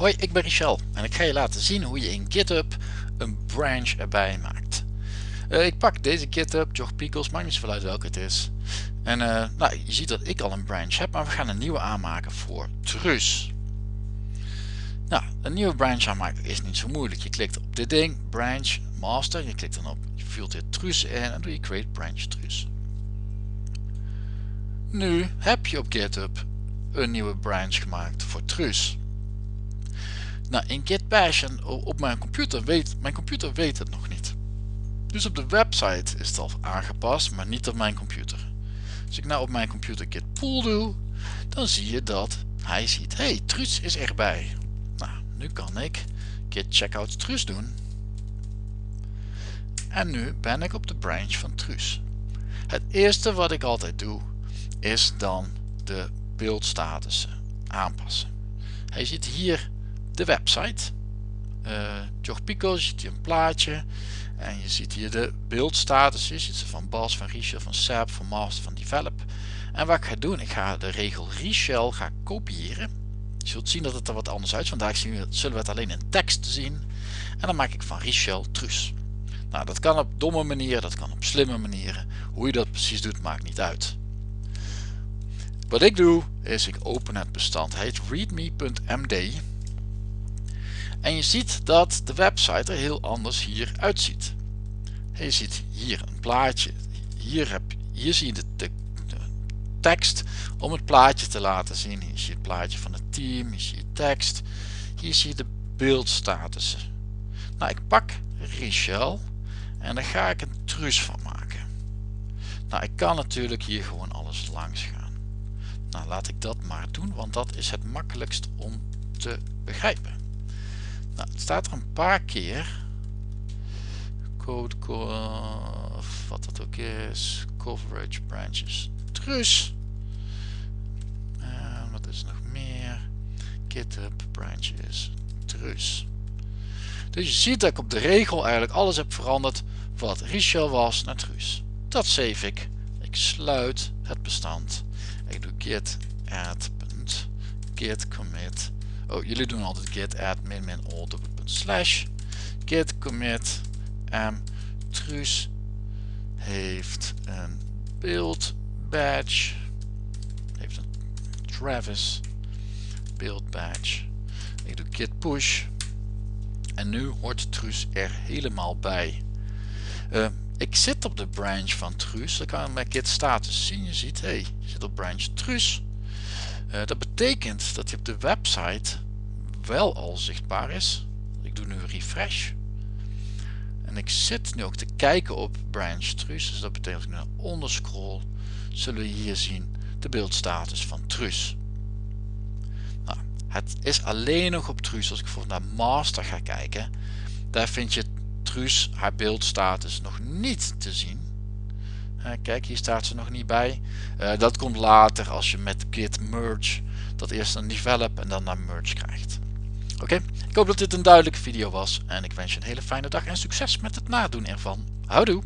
Hoi, ik ben Richel en ik ga je laten zien hoe je in GitHub een branch erbij maakt. Uh, ik pak deze GitHub, Jog Pickles, maakt niet zoveel uit welke het is. En uh, nou, je ziet dat ik al een branch heb, maar we gaan een nieuwe aanmaken voor Trus. Nou, een nieuwe branch aanmaken is niet zo moeilijk. Je klikt op dit ding, branch, master, je klikt dan op, je vult dit Trus in en doe je create branch Trus. Nu heb je op GitHub een nieuwe branch gemaakt voor Trus. In Git en op mijn computer weet, mijn computer weet het nog niet. Dus op de website is het al aangepast, maar niet op mijn computer. Als ik nou op mijn computer git pull doe, dan zie je dat hij ziet, hey, Truus is erbij. Nou, nu kan ik git checkout Truus doen. En nu ben ik op de branch van Truus. Het eerste wat ik altijd doe, is dan de beeldstatussen aanpassen. Hij ziet hier de website. Uh, Jog Pico, je ziet hier een plaatje. En je ziet hier de beeldstatus. Je ziet ze van Bas, van Richel, van Seb, van Master, van Develop. En wat ik ga doen, ik ga de regel Richel ga kopiëren. Je zult zien dat het er wat anders uit. Vandaag zullen we het alleen in tekst zien. En dan maak ik van Richel Truus. Nou, dat kan op domme manieren, dat kan op slimme manieren. Hoe je dat precies doet, maakt niet uit. Wat ik doe, is ik open het bestand. Hij heet readme.md. En je ziet dat de website er heel anders hier uitziet. Je ziet hier een plaatje. Hier, heb, zie je de, de, tekst om het plaatje te laten zien. Hier zie je het plaatje van het team. Hier zie je tekst. Hier zie je de beeldstatussen. Nou, ik pak Richel en daar ga ik een truus van maken. Nou, ik kan natuurlijk hier gewoon alles langs gaan. Nou, laat ik dat maar doen, want dat is het makkelijkst om te begrijpen. Nou, het staat er een paar keer. Code, wat dat ook is. Coverage branches. Trus. En wat is nog meer? GitHub branches. Trus. Dus je ziet dat ik op de regel eigenlijk alles heb veranderd wat Richel was naar Trus. Dat save ik. Ik sluit het bestand. Ik doe git add git commit Oh, jullie doen altijd git add min min all slash. Git commit m. Truus heeft een build badge. Heeft een Travis build badge. Ik doe git push. En nu hoort Truus er helemaal bij. Uh, ik zit op de branch van Truus. Dan kan ik mijn git status zien. Je ziet hey je zit op branch Truus uh, dat betekent dat hij op de website wel al zichtbaar is. Ik doe nu refresh. En ik zit nu ook te kijken op branch Truus. Dus dat betekent dat ik naar onder scroll. Zullen we hier zien de beeldstatus van Truus. Nou, het is alleen nog op Truus. Als ik bijvoorbeeld naar master ga kijken. Daar vind je Truus haar beeldstatus nog niet te zien. Kijk, hier staat ze nog niet bij. Uh, dat komt later als je met git merge dat eerst een develop en dan naar merge krijgt. Oké, ik hoop dat dit een duidelijke video was en ik wens je een hele fijne dag en succes met het nadoen ervan. Houdoe!